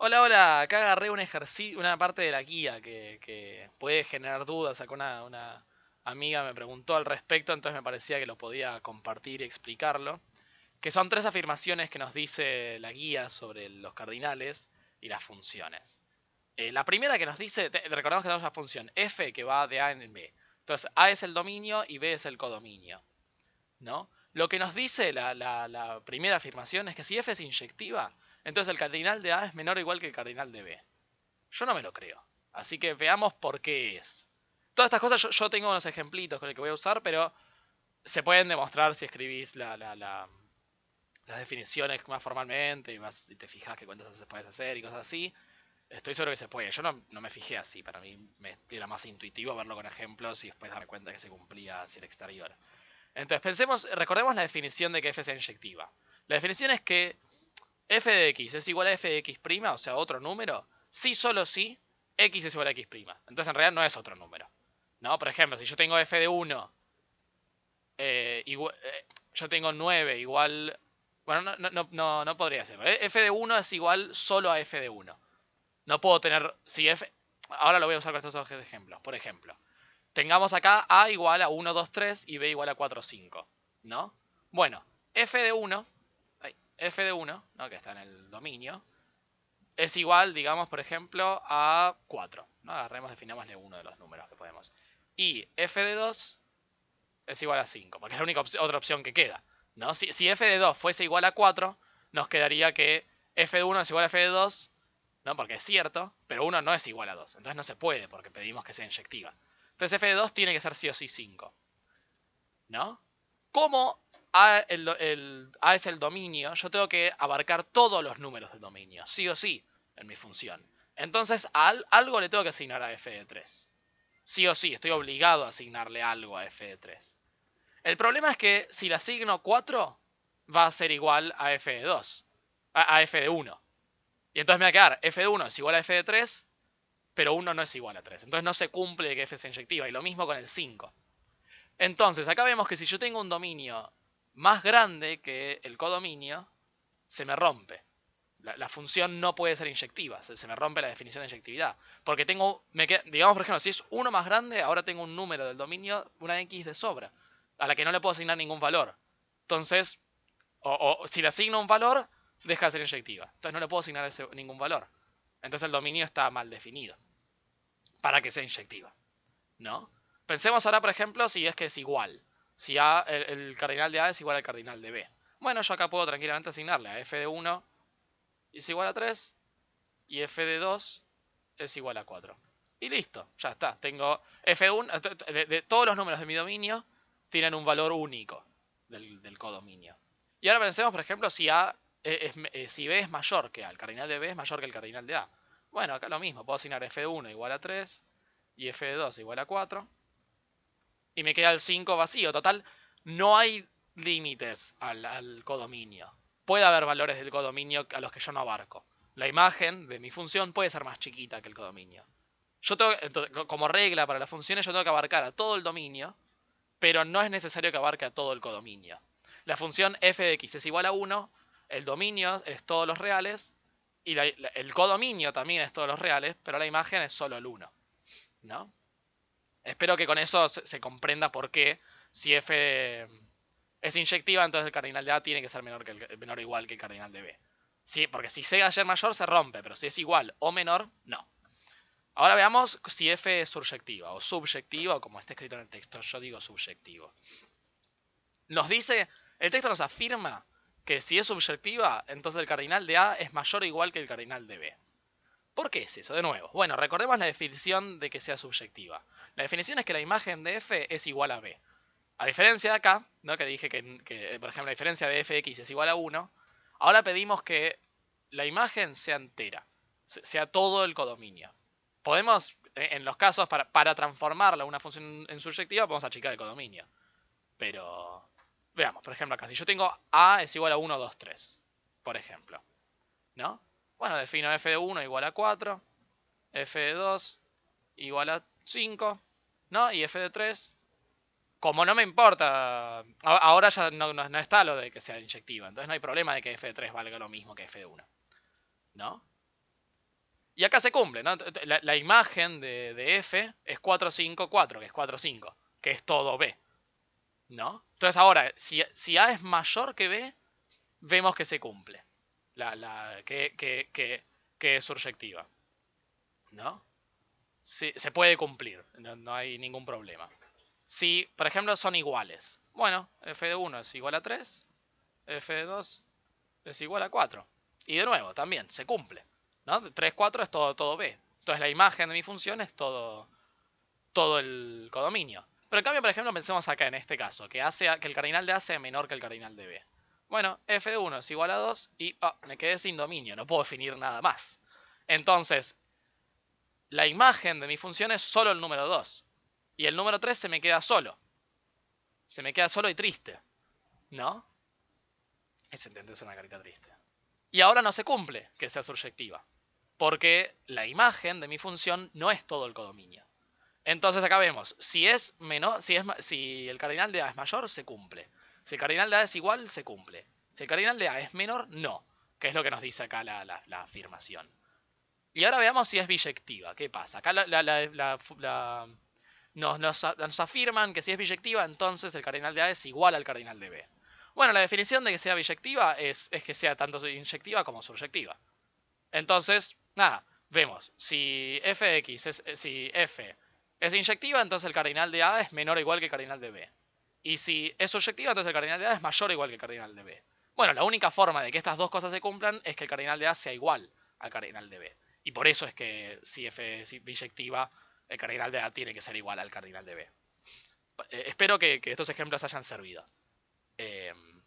Hola, hola, acá agarré una parte de la guía que, puede generar dudas. Acá una, una amiga me preguntó al respecto, entonces me parecía que lo podía compartir y explicarlo. Que son tres afirmaciones que nos dice la guía sobre los cardinales y las funciones. Eh, la primera que nos dice, recordamos que tenemos la función f que va de a en b. Entonces a es el dominio y b es el codominio. ¿no? Lo que nos dice la primera afirmación es que si f es inyectiva, entonces el cardinal de A es menor o igual que el cardinal de B. Yo no me lo creo. Así que veamos por qué es. Todas estas cosas yo, tengo unos ejemplitos con los que voy a usar, pero se pueden demostrar si escribís las definiciones más formalmente y, vas, y te fijas qué cuentas se puedes hacer y cosas así. Estoy seguro que se puede. Yo no, me fijé así. Para mí era más intuitivo verlo con ejemplos y después darme cuenta que se cumplía hacia el exterior. Entonces, pensemos, recordemos la definición de que f es inyectiva. La definición es que f de x es igual a f de x', o sea, otro número, si solo si x es igual a x'. Entonces en realidad no es otro número. ¿No? Por ejemplo, si yo tengo f de 1, eh, eh, yo tengo 9 igual... Bueno, no, no, no, no podría ser. ¿eh? f de 1 es igual solo a f de 1. No puedo tener... Si f... Ahora lo voy a usar con estos dos ejemplos. Por ejemplo, tengamos acá a igual a 1, 2, 3 y b igual a 4, 5. ¿No? Bueno, f de 1 f de 1, ¿no? que está en el dominio, es igual, digamos, por ejemplo, a 4. ¿no? Agarremos, definámosle uno de los números que podemos. Y f de 2 es igual a 5, porque es la única otra opción que queda. ¿no? Si, si, f de 2 fuese igual a 4, nos quedaría que f de 1 es igual a f de 2, ¿no? porque es cierto, pero 1 no es igual a 2. Entonces no se puede, porque pedimos que sea inyectiva. Entonces f de 2 tiene que ser sí o sí 5. ¿No? ¿Cómo a, es el dominio, yo tengo que abarcar todos los números del dominio, sí o sí, en mi función. Entonces, a algo le tengo que asignar a f de 3. Sí o sí, estoy obligado a asignarle algo a f de 3. El problema es que si le asigno 4, va a ser igual a f de 2, a, f de 1. Y entonces me va a quedar f de 1 es igual a f de 3, pero 1 no es igual a 3. Entonces no se cumple que f sea inyectiva. Y lo mismo con el 5. Entonces, acá vemos que si yo tengo un dominio más grande que el codominio, se me rompe. La, función no puede ser inyectiva, se, me rompe la definición de inyectividad. Porque tengo, digamos por ejemplo, si es uno más grande, ahora tengo un número del dominio, una x de sobra, a la que no le puedo asignar ningún valor. Entonces, o, si le asigno un valor, deja de ser inyectiva. Entonces no le puedo asignar ningún valor. Entonces el dominio está mal definido para que sea inyectiva. ¿No? Pensemos ahora, por ejemplo, si es que es igual si A, el, cardinal de A es igual al cardinal de B. Bueno, yo acá puedo tranquilamente asignarle a f de 1 es igual a 3 y f de 2 es igual a 4. Y listo, ya está. Tengo f1, de, todos los números de mi dominio tienen un valor único del, codominio. Y ahora pensemos, por ejemplo, si, A es, eh, si B es mayor que A, el cardinal de B es mayor que el cardinal de A. Bueno, acá lo mismo, puedo asignar f de 1 igual a 3 y f de 2 igual a 4 y me queda el 5 vacío. Total, no hay límites al, codominio. Puede haber valores del codominio a los que yo no abarco. La imagen de mi función puede ser más chiquita que el codominio. Yo tengo, como regla para las funciones, yo tengo que abarcar a todo el dominio, pero no es necesario que abarque a todo el codominio. La función f de x es igual a 1, el dominio es todos los reales, y el codominio también es todos los reales, pero la imagen es solo el 1. ¿No? Espero que con eso se, comprenda por qué si f es inyectiva, entonces el cardinal de A tiene que ser menor, que el, menor o igual que el cardinal de B. Sí, porque si C ser mayor se rompe, pero si es igual o menor, no. Ahora veamos si f es subyectiva o subyectiva, o como está escrito en el texto, yo digo subyectivo. Nos dice, el texto nos afirma que si es subyectiva, entonces el cardinal de A es mayor o igual que el cardinal de B. ¿Por qué es eso? De nuevo, bueno, recordemos la definición de que sea subyectiva. La definición es que la imagen de f es igual a b. A diferencia de acá, ¿no? que dije que, por ejemplo, la diferencia de fx es igual a 1, ahora pedimos que la imagen sea entera, sea todo el codominio. Podemos, e, en los casos, para, transformarla una función en subyectiva, podemos achicar el codominio. Pero, veamos, por ejemplo acá, si yo tengo a es igual a 1, 2, 3, por ejemplo, ¿no? Bueno, defino f de 1 igual a 4, f de 2 igual a 5, ¿no? Y f de 3, como no me importa, ahora ya no, está lo de que sea inyectiva, entonces no hay problema de que f de 3 valga lo mismo que f de 1, ¿no? Y acá se cumple, ¿no? La, imagen de, F es 4, 5, 4, que es 4, 5, que es todo B. ¿No? Entonces ahora, si, si A es mayor que B, vemos que se cumple. La, la, que, que, que, es surjectiva. ¿No? se puede cumplir, no, hay ningún problema. Si, por ejemplo, son iguales. Bueno, f de 1 es igual a 3, f de 2 es igual a 4. Y de nuevo, también, se cumple. ¿no? 3, 4 es todo, todo B. Entonces la imagen de mi función es todo, todo el codominio. Pero en cambio, por ejemplo, pensemos acá en este caso, que, hace, que el cardinal de A sea menor que el cardinal de B. Bueno, f de 1 es igual a 2 y oh, me quedé sin dominio, no puedo definir nada más. Entonces, la imagen de mi función es solo el número 2. Y el número 3 se me queda solo. Se me queda solo y triste. ¿No? Ese es una carita triste. Y ahora no se cumple que sea surjectiva. Porque la imagen de mi función no es todo el codominio. Entonces acá vemos, si es menor, si, es, si el cardinal de A es mayor, se cumple. Si el cardinal de A es igual, se cumple. Si el cardinal de A es menor, no. Que es lo que nos dice acá la, la afirmación. Y ahora veamos si es biyectiva. ¿Qué pasa? Acá nos, afirman que si es biyectiva, entonces el cardinal de A es igual al cardinal de B. Bueno, la definición de que sea biyectiva es, que sea tanto inyectiva como surjectiva. Entonces, nada, vemos. Si f de x es, si f es inyectiva, entonces el cardinal de A es menor o igual que el cardinal de B. Y si es surjectiva, entonces el cardinal de A es mayor o igual que el cardinal de B. Bueno, la única forma de que estas dos cosas se cumplan es que el cardinal de A sea igual al cardinal de B. Y por eso es que si F es biyectiva, el cardinal de A tiene que ser igual al cardinal de B. Eh, espero que, estos ejemplos hayan servido. Em,